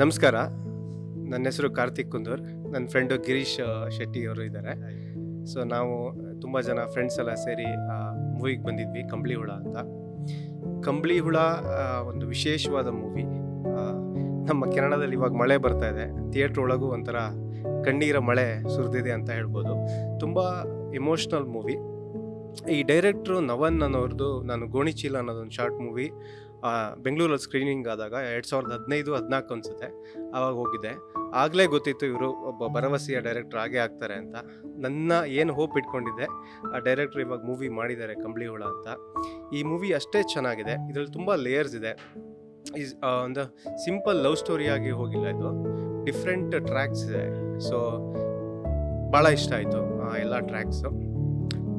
ನಮಸ್ಕಾರ. ನನ್ನ ಹೆಸರು ಕಾರ್ತಿಕ್ ಕುಂದೂರ್. ನನ್ನ ಫ್ರೆಂಡು ಗಿರೀಶ್ ಶೆಟ್ಟಿ ಅವರು ಇದ್ದಾರೆ ಸೊ ನಾವು ತುಂಬ ಜನ ಫ್ರೆಂಡ್ಸ್ ಎಲ್ಲ ಸೇರಿ ಮೂವಿಗೆ ಬಂದಿದ್ವಿ, ಕಂಬಳಿ ಹುಳ ಅಂತ. ಕಂಬಳಿ ಹುಳ ಒಂದು ವಿಶೇಷವಾದ ಮೂವಿ ನಮ್ಮ ಕೆನಡಾದಲ್ಲಿ ಇವಾಗ ಮಳೆ ಬರ್ತಾ ಇದೆ. ಥಿಯೇಟ್ರ್ ಒಳಗೂ ಒಂಥರ ಕಣ್ಣೀರ ಮಳೆ ಸುರಿದಿದೆ ಅಂತ ಹೇಳ್ಬೋದು. ತುಂಬ ಎಮೋಷ್ನಲ್ ಮೂವಿ ಈ ಡೈರೆಕ್ಟ್ರು ನವನ್ ಅನ್ನೋರ್ದು ನಾನು ಗೋಣಿಚೀಲ ಅನ್ನೋದೊಂದು ಶಾರ್ಟ್ ಮೂವಿ ಬೆಂಗಳೂರಲ್ಲಿ ಸ್ಕ್ರೀನಿಂಗ್ ಆದಾಗ ಎರಡು ಸಾವಿರದ ಹದಿನೈದು, ಹದಿನಾಲ್ಕು ಅನಿಸುತ್ತೆ. ಆವಾಗ ಹೋಗಿದ್ದೆ. ಆಗಲೇ ಗೊತ್ತಿತ್ತು ಇವರು ಒಬ್ಬ ಭರವಸೆಯ ಡೈರೆಕ್ಟರ್ ಆಗೇ ಆಗ್ತಾರೆ ಅಂತ. ನನ್ನ ಏನು ಹೋಪ್ ಇಟ್ಕೊಂಡಿದ್ದೆ, ಆ ಡೈರೆಕ್ಟ್ರ್ ಇವಾಗ ಮೂವಿ ಮಾಡಿದ್ದಾರೆ ಕಂಬಳಿ ಹುಳ ಅಂತ. ಈ ಮೂವಿ ಅಷ್ಟೇ ಚೆನ್ನಾಗಿದೆ. ಇದರಲ್ಲಿ ತುಂಬ ಲೇಯರ್ಸ್ ಇದೆ. ಈಸ್ ಒಂದು ಸಿಂಪಲ್ ಲವ್ ಸ್ಟೋರಿಯಾಗಿ ಹೋಗಿಲ್ಲ ಇದು. ಡಿಫ್ರೆಂಟ್ ಟ್ರ್ಯಾಕ್ಸ್ ಇದೆ. ಸೊ ಭಾಳ ಇಷ್ಟ ಆಯಿತು ಎಲ್ಲ ಟ್ರ್ಯಾಕ್ಸು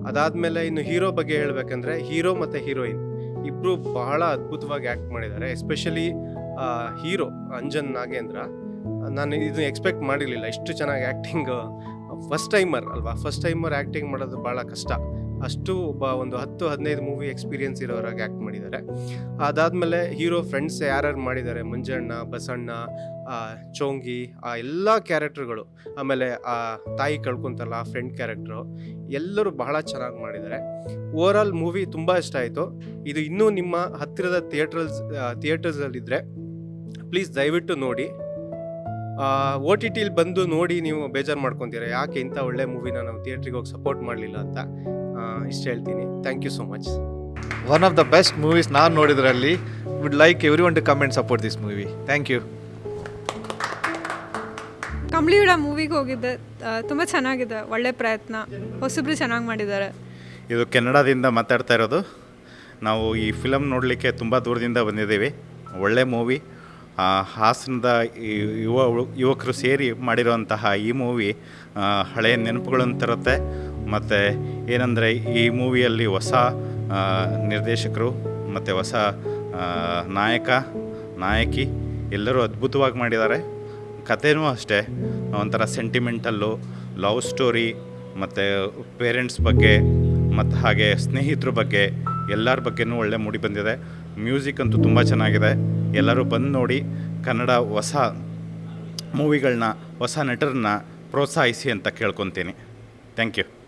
ಅದಾದಮೇಲೆ ಇನ್ನು ಹೀರೋ ಬಗ್ಗೆ ಹೇಳಬೇಕಂದ್ರೆ ಹೀರೋ ಮತ್ತು ಹೀರೋಯಿನ್ ಇಬ್ಬರು ಬಹಳ ಅದ್ಭುತವಾಗಿ ಆ್ಯಕ್ಟ್ ಮಾಡಿದ್ದಾರೆ. Especially hero Anjan Nagendra. ನಾನು ಇದನ್ನ ಎಕ್ಸ್ಪೆಕ್ಟ್ ಮಾಡಿರಲಿಲ್ಲ. ಇಷ್ಟು ಚೆನ್ನಾಗಿ ಆ್ಯಕ್ಟಿಂಗ್ ಫಸ್ಟ್ ಟೈಮರ್ ಅಲ್ವಾ? ಫಸ್ಟ್ ಟೈಮರ್ ಆ್ಯಕ್ಟಿಂಗ್ ಮಾಡೋದು ಭಾಳ ಕಷ್ಟ. ಅಷ್ಟು ಒಬ್ಬ ಒಂದು ಹತ್ತು, ಹದಿನೈದು ಮೂವಿ ಎಕ್ಸ್ಪೀರಿಯನ್ಸ್ ಇರೋರಾಗಿ ಆ್ಯಕ್ಟ್ ಮಾಡಿದ್ದಾರೆ. ಅದಾದಮೇಲೆ ಹೀರೋ ಫ್ರೆಂಡ್ಸ್ ಯಾರ್ಯಾರು ಮಾಡಿದ್ದಾರೆ? ಮಂಜಣ್ಣ, ಬಸಣ್ಣ ಚೋಂಗಿ, ಆ, ಎಲ್ಲ ಕ್ಯಾರೆಕ್ಟರ್ಗಳು, ಆಮೇಲೆ, ಆ, ತಾಯಿ ಕಳ್ಕೊಂತಲ್ಲ ಆ ಫ್ರೆಂಡ್ ಕ್ಯಾರೆಕ್ಟ್ರು ಎಲ್ಲರೂ ಬಹಳ ಚೆನ್ನಾಗಿ ಮಾಡಿದ್ದಾರೆ. ಓವರ್ ಆಲ್ ಮೂವಿ ತುಂಬ ಇಷ್ಟ ಆಯಿತು. ಇದು ಇನ್ನೂ ನಿಮ್ಮ ಹತ್ತಿರದ ಥಿಯೇಟ್ರಲ್ಸ್ ಥಿಯೇಟರ್ಸಲ್ಲಿದ್ದರೆ ಪ್ಲೀಸ್ ದಯವಿಟ್ಟು ನೋಡಿ. ಓ ಟಿ ಟಿಲಿ ಬಂದು ನೋಡಿ ನೀವು ಬೇಜಾರು ಮಾಡ್ಕೊತೀರ, ಯಾಕೆ ಇಂಥ ಒಳ್ಳೆ ಮೂವಿನ ನಾವು ಥಿಯೇಟ್ರಿಗೆ ಹೋಗಿ ಸಪೋರ್ಟ್ ಮಾಡಲಿಲ್ಲ ಅಂತ. ಇಷ್ಟು ಹೇಳ್ತೀನಿ. Thank you so much one of the best movies ನಾನು ನೋಡಿದ್ರಲ್ಲಿ would like every one to comment support this movie thank you Kambalihula ಮೂವಿಗೆ ಹೋಗಿದ್ದೆ. ತುಂಬ ಚೆನ್ನಾಗಿದೆ, ಒಳ್ಳೆ ಪ್ರಯತ್ನ. ಹೊಸಬ್ರು ಚೆನ್ನಾಗಿ ಮಾಡಿದ್ದಾರೆ. ಇದು ಕೆನಡಾದಿಂದ ಮಾತಾಡ್ತಾ ಇರೋದು. ನಾವು ಈ ಫಿಲಮ್ ನೋಡಲಿಕ್ಕೆ ತುಂಬ ದೂರದಿಂದ ಬಂದಿದ್ದೀವಿ. ಒಳ್ಳೆ ಮೂವಿ. ಹಾಸನದ ಯುವ, ಯುವಕರು ಸೇರಿ ಮಾಡಿರುವಂತಹ ಈ ಮೂವಿ ಹಳೆಯ ನೆನಪುಗಳನ್ನು ತರುತ್ತೆ. ಮತ್ತು ಏನಂದರೆ ಈ ಮೂವಿಯಲ್ಲಿ ಹೊಸ ನಿರ್ದೇಶಕರು, ಮತ್ತು ಹೊಸ ನಾಯಕ, ನಾಯಕಿ ಎಲ್ಲರೂ ಅದ್ಭುತವಾಗಿ ಮಾಡಿದ್ದಾರೆ. ಕಥೆನೂ ಅಷ್ಟೇ. ಒಂಥರ ಸೆಂಟಿಮೆಂಟಲ್ಲು ಲವ್ ಸ್ಟೋರಿ ಮತ್ತು ಪೇರೆಂಟ್ಸ್ ಬಗ್ಗೆ, ಮತ್ತು ಹಾಗೆ ಸ್ನೇಹಿತರ ಬಗ್ಗೆ, ಎಲ್ಲರ ಬಗ್ಗೆನೂ ಒಳ್ಳೆ ಮೂಡಿ ಬಂದಿದೆ. ಮ್ಯೂಸಿಕ್ ಅಂತೂ ತುಂಬ ಚೆನ್ನಾಗಿದೆ. ಎಲ್ಲರೂ ಬಂದು ನೋಡಿ ಕನ್ನಡ ಹೊಸ ಮೂವಿಗಳನ್ನ ಹೊಸ ನಟರನ್ನ ಪ್ರೋತ್ಸಾಹಿಸಿ ಅಂತ ಕೇಳ್ಕೊತೀನಿ. Thank you